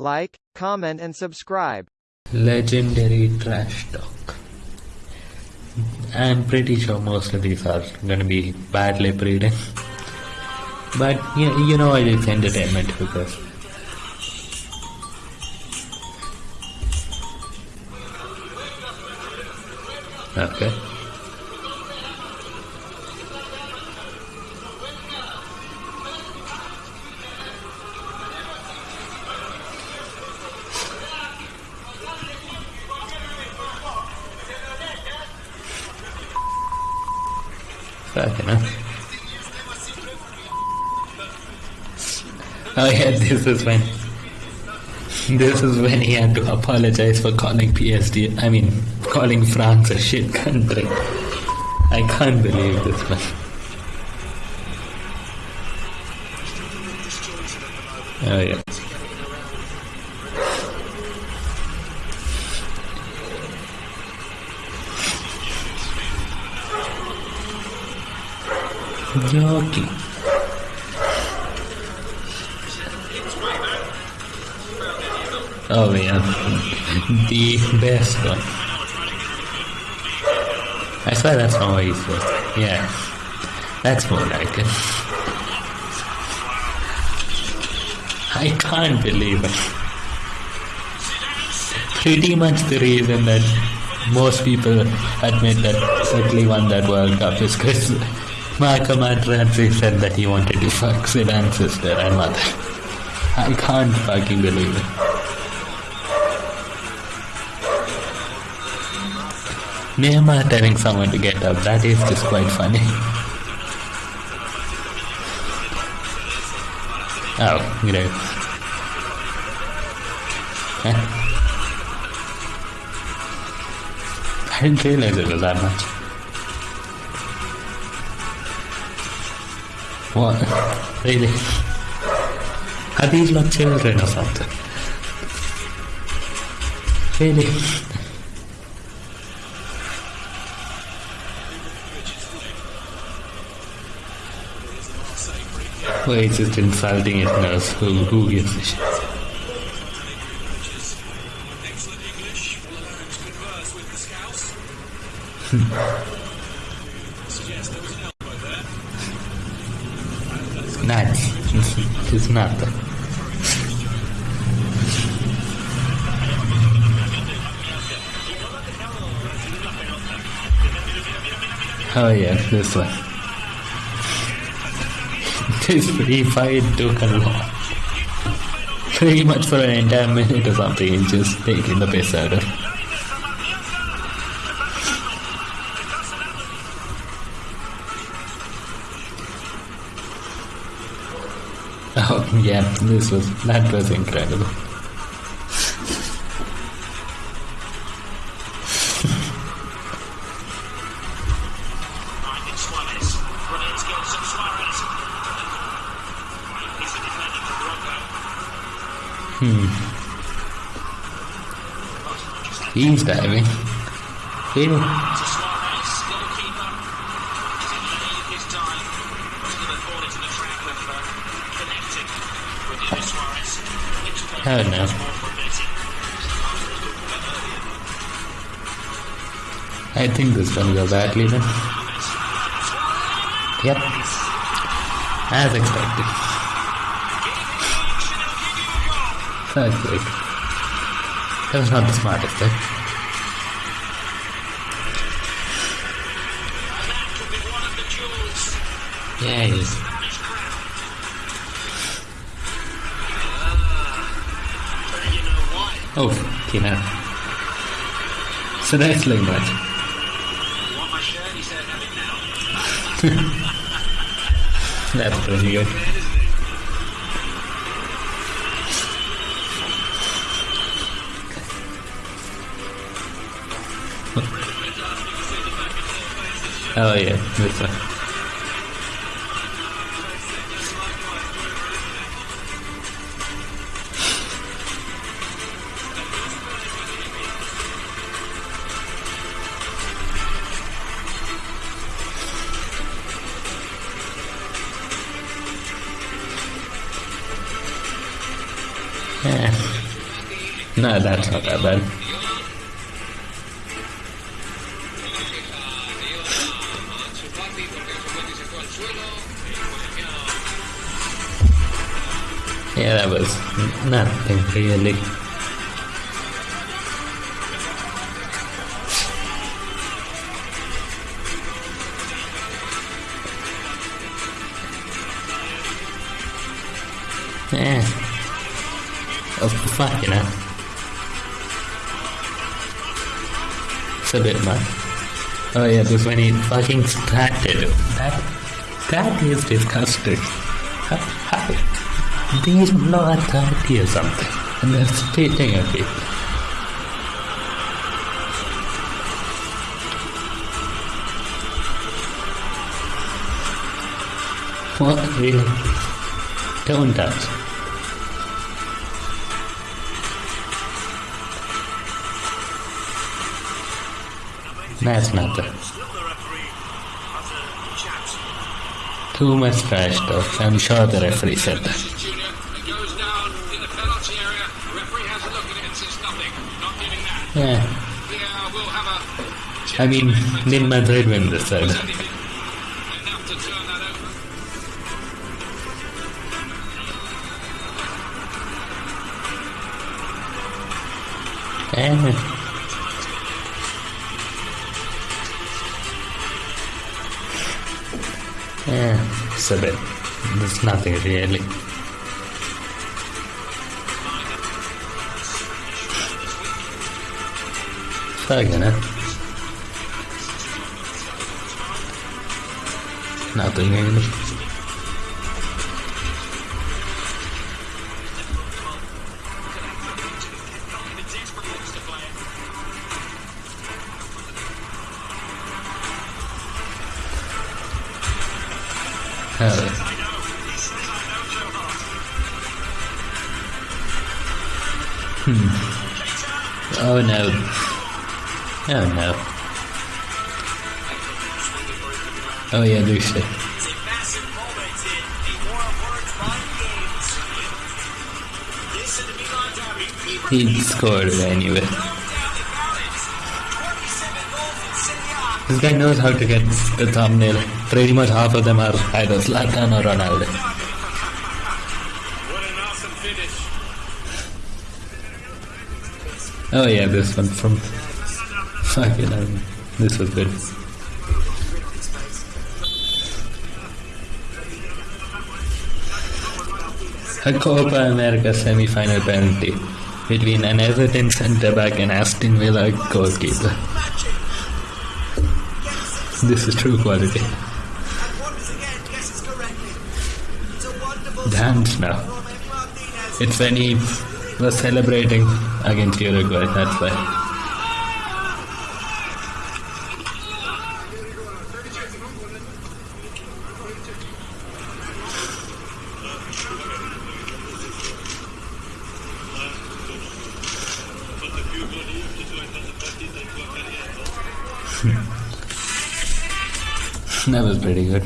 like, comment and subscribe. Legendary trash talk. I'm pretty sure most of these are gonna be bad lip reading. But you, you know what, it's entertainment because Okay. Fucking hell. Oh yeah, this is when this is when he had to apologize for calling PSD I mean calling France a shit country. I can't believe this man. Oh yeah. Jockey. Oh yeah, the best one. I swear that's not what he said. Yeah, that's more like it. I can't believe it. Pretty much the reason that most people admit that Italy won that World Cup is because Marco Materazzi said that he wanted to fuck Zidane's sister and mother. I can't fucking believe it. Neymar telling someone to get up, that is just quite funny. Oh, great. Huh? I didn't realize it was that much. What? Really? Are these not children or something? Really? Well, he's just insulting his nurse. Who, who gives a shit? Nice. It's not. Oh yeah, this one. This free fight took a lot. Pretty much for an entire minute or something, just taking the piss out of. Oh yeah, this was that was incredible. hmm. He's diving. Really? Oh no. I think this is gonna go badly then. Yep. As expected. That's great. That was not the smartest thing. Yeah, he is. Oh, hell. So that's like that. That's pretty good. Oh yeah, this one. No, that's not that bad. Yeah, that was nothing really. Yeah. Oh, fuck, you know. It's a bit much. Oh yeah, this when he fucking started. That, that is disgusting. How, how, these not 30 or something. And they're spitting at me. What? Really? Don't touch. The too much trash talk. I'm sure the referee said that. Junior, it goes down in the penalty area. Referee has a look at it and says nothing. Not giving that. Yeah. Yeah, we'll have a I mean, did Madrid win this side? enough Yeah, it's a bit. There's nothing really. Fucking eh? it. Nothing really. Oh. Hmm. Oh no. Oh no. Oh yeah, Lucy. It's a massive This guy knows how to get the thumbnail. Pretty much half of them are either Zlatan or Ronaldo. Awesome. Oh yeah, this one from fucking hell. This was good. A Copa America semi-final penalty between an Everton centre-back and Aston Villa goalkeeper. This is true quality. And once again guesses. It's a wonderful Dance now. from Emi Martinez. It's when he was celebrating against Uruguay, that's why. That was pretty good.